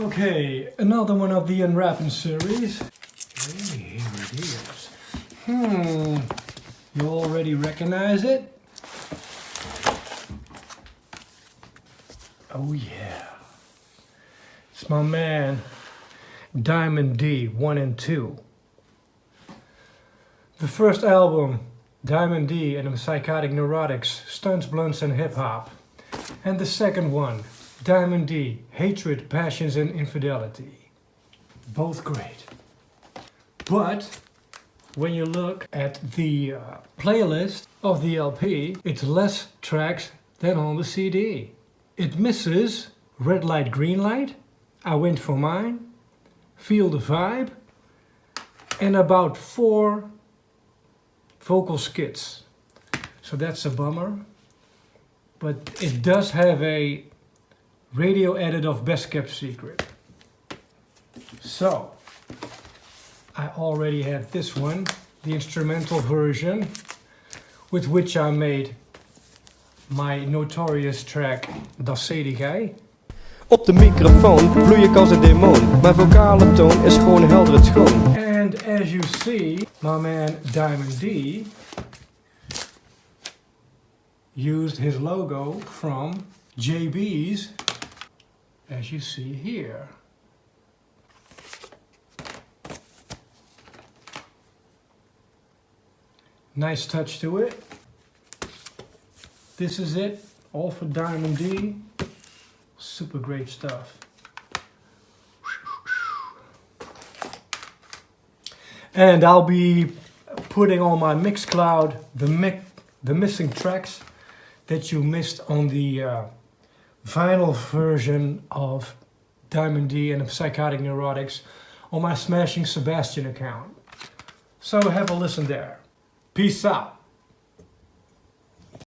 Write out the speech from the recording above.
Okay, another one of the Unwrapping series. Hey, here it is. Hmm, you already recognize it? Oh yeah. It's my man, Diamond D 1 and 2. The first album, Diamond D and the Psychotic Neurotics, Stunts, Blunts and Hip Hop. And the second one, Diamond D, Hatred, Passions and Infidelity. Both great. But when you look at the uh, playlist of the LP, it's less tracks than on the CD. It misses Red Light, Green Light, I Went For Mine, Feel the Vibe, and about four vocal skits. So that's a bummer. But it does have a radio edit of Best Kept Secret. So, I already have this one, the instrumental version, with which I made my notorious track Das Sedigei. Op de microfoon vloei ik als een demon. Mijn vocale toon is gewoon helder het schoon. And as you see, my man Diamond D used his logo from JB's, as you see here. Nice touch to it. This is it, all for Diamond D. Super great stuff. And I'll be putting on my Mixcloud the, mi the missing tracks that you missed on the uh, vinyl version of Diamond D and the Psychotic Neurotics on my Smashing Sebastian account. So have a listen there. Peace out.